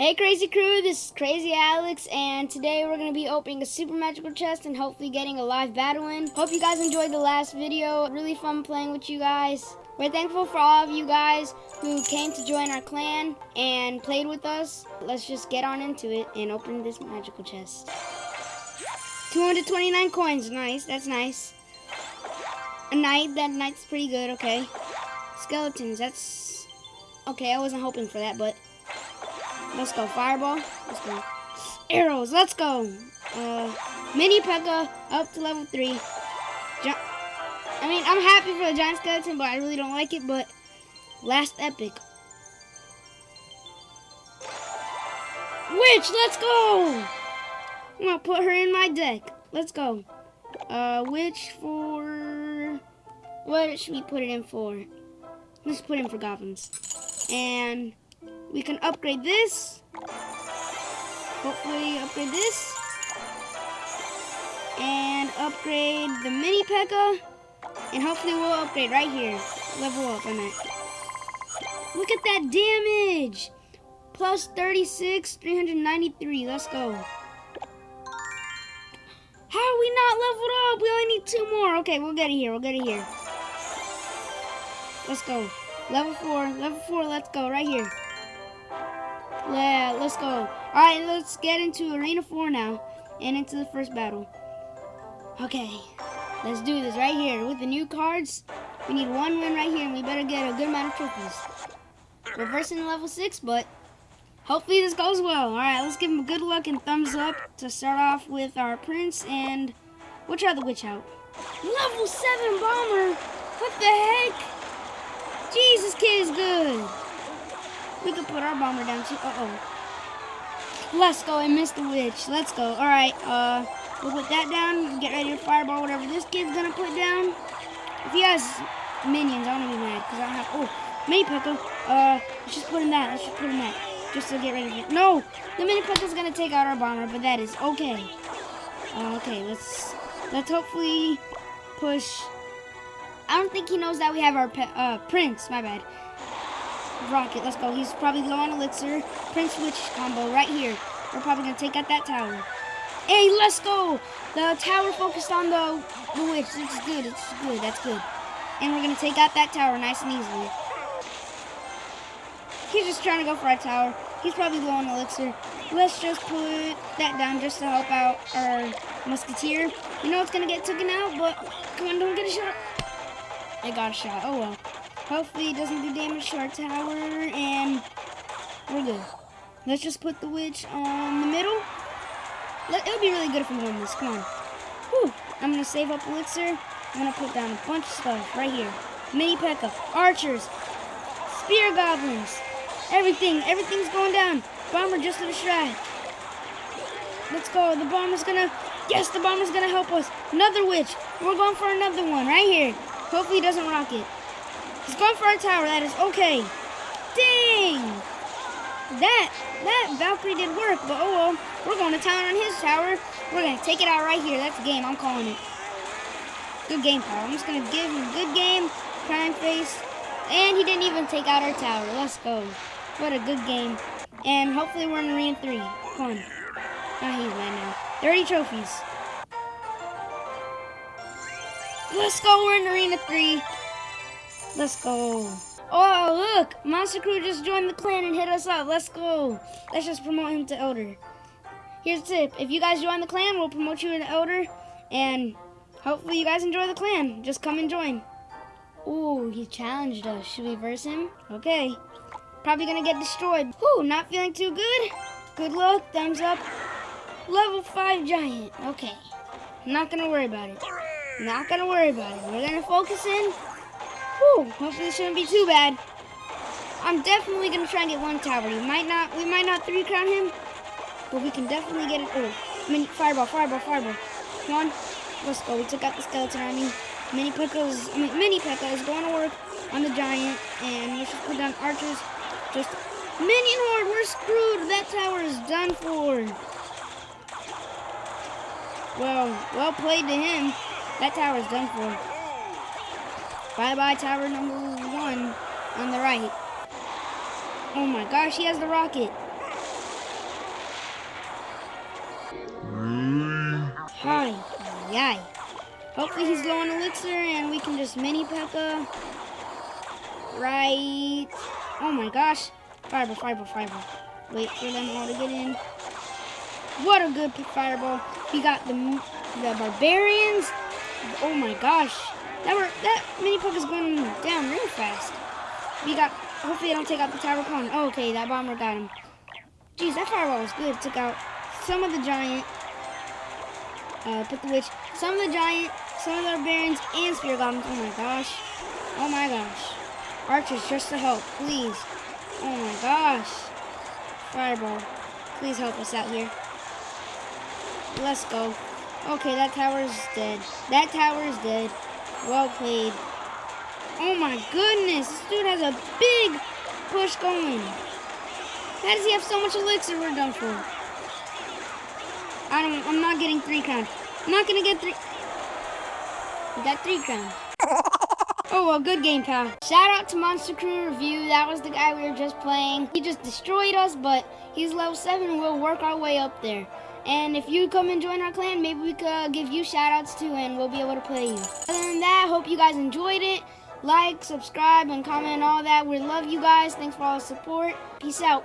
Hey Crazy Crew, this is Crazy Alex, and today we're going to be opening a super magical chest and hopefully getting a live battle in. Hope you guys enjoyed the last video. Really fun playing with you guys. We're thankful for all of you guys who came to join our clan and played with us. Let's just get on into it and open this magical chest. 229 coins, nice, that's nice. A knight, that knight's pretty good, okay. Skeletons, that's... Okay, I wasn't hoping for that, but Let's go. Fireball. Let's go. Arrows. Let's go. Uh, Mini P.E.K.K.A. up to level 3. Gi I mean, I'm happy for the Giant Skeleton, but I really don't like it. But last epic. Witch, let's go! I'm gonna put her in my deck. Let's go. Uh, Witch for... What should we put it in for? Let's put in for goblins. And we can upgrade this. Hopefully upgrade this. And upgrade the mini P.E.K.K.A. And hopefully we'll upgrade right here. Level up, I meant. Look at that damage! Plus 36, 393. Let's go. How are we not leveled up? We only need two more. Okay, we'll get it here. We'll get it here. Let's go. Level 4. Level 4. Let's go. Right here. Yeah, let's go. All right, let's get into Arena 4 now and into the first battle. Okay, let's do this right here. With the new cards, we need one win right here, and we better get a good amount of trophies. We're versing level 6, but hopefully this goes well. All right, let's give him a good luck and thumbs up to start off with our Prince, and we'll try the Witch out. Level 7 Bomber! What the heck? Jesus, kid is good. We could put our bomber down too. Uh-oh. Let's go. I missed the witch. Let's go. All right. Uh, we'll put that down. Get ready to fireball whatever this kid's gonna put down. If he has minions, I'm gonna be mad because I don't have. Oh, mini P.E.K.K.A. Uh, let's just put in that. Let's just put in that. Just to get ready. For, no, the mini P.E.K.K.A.'s gonna take out our bomber, but that is okay. Uh, okay, let's let's hopefully push. I don't think he knows that we have our uh, prince. My bad. Rocket. Let's go. He's probably low on elixir. Prince Witch combo right here. We're probably going to take out that tower. Hey, let's go. The tower focused on the, the witch. It's good. It's good. That's good. And we're going to take out that tower nice and easily. He's just trying to go for our tower. He's probably low on elixir. Let's just put that down just to help out our musketeer. You know it's going to get taken out, but come on, don't get a shot. I got a shot. Oh, well. Hopefully it doesn't do damage to our tower, and we're good. Let's just put the witch on the middle. It'll be really good if we win this. Come on. Whew. I'm going to save up elixir. I'm going to put down a bunch of stuff right here. Mini P.E.K.K.A., archers, spear goblins, everything. Everything's going down. Bomber just to the distract. Let's go. The bomber's going to... Yes, the bomber's going to help us. Another witch. We're going for another one right here. Hopefully he doesn't rock it. He's going for our tower. That is okay. Dang! That, that Valkyrie did work, but oh well. We're going to town on his tower. We're going to take it out right here. That's a game. I'm calling it. Good game, pal. I'm just going to give him a good game. Crime face. And he didn't even take out our tower. Let's go. What a good game. And hopefully we're in Arena 3. Come on. Oh, he's right now. 30 trophies. Let's go. We're in Arena 3. Let's go. Oh, look! Monster Crew just joined the clan and hit us up. Let's go. Let's just promote him to Elder. Here's a tip. If you guys join the clan, we'll promote you to Elder. And hopefully you guys enjoy the clan. Just come and join. Ooh, he challenged us. Should we verse him? Okay. Probably gonna get destroyed. Ooh, not feeling too good. Good luck. Thumbs up. Level 5 giant. Okay. Not gonna worry about it. Not gonna worry about it. We're gonna focus in Whew, hopefully it shouldn't be too bad. I'm definitely gonna try and get one tower. We might not we might not three crown him, but we can definitely get it. Oh, mini fireball, fireball, fireball. Come on. Let's go. We took out the skeleton army. Mini P.E.K.K.A.'s I mean mini P.E.K.K.A. is going to work on the giant and let's just put down archers. Just minion horde, we're screwed. That tower is done for. Well, well played to him. That tower is done for. Bye bye tower number one on the right. Oh my gosh, he has the rocket. Hi, yay. Hopefully he's going elixir and we can just mini Pekka. Right. Oh my gosh. Fireball, fireball, fireball. Wait for them all to get in. What a good fireball. He got the, the barbarians. Oh my gosh. That were that mini P.E.K.K.A. is going down real fast. We got hopefully they don't take out the tower cone. Oh, okay, that bomber got him. Jeez, that fireball was good. Took out some of the giant. Uh, put the witch. Some of the giant, some of the barbarians, and spear goblins. Oh my gosh. Oh my gosh. Archers, just to help, please. Oh my gosh. Fireball. Please help us out here. Let's go. Okay, that tower is dead. That tower is dead. Well played. Oh my goodness. This dude has a big push going. How does he have so much elixir? We're done for. I don't, I'm not getting three crowns. I'm not gonna get three. We got three crowns. Oh, well, good game, pal. Shout out to Monster Crew Review. That was the guy we were just playing. He just destroyed us, but he's level 7. We'll work our way up there. And if you come and join our clan, maybe we could give you shout outs too, and we'll be able to play you. Other than that, hope you guys enjoyed it. Like, subscribe, and comment all that. We love you guys. Thanks for all the support. Peace out.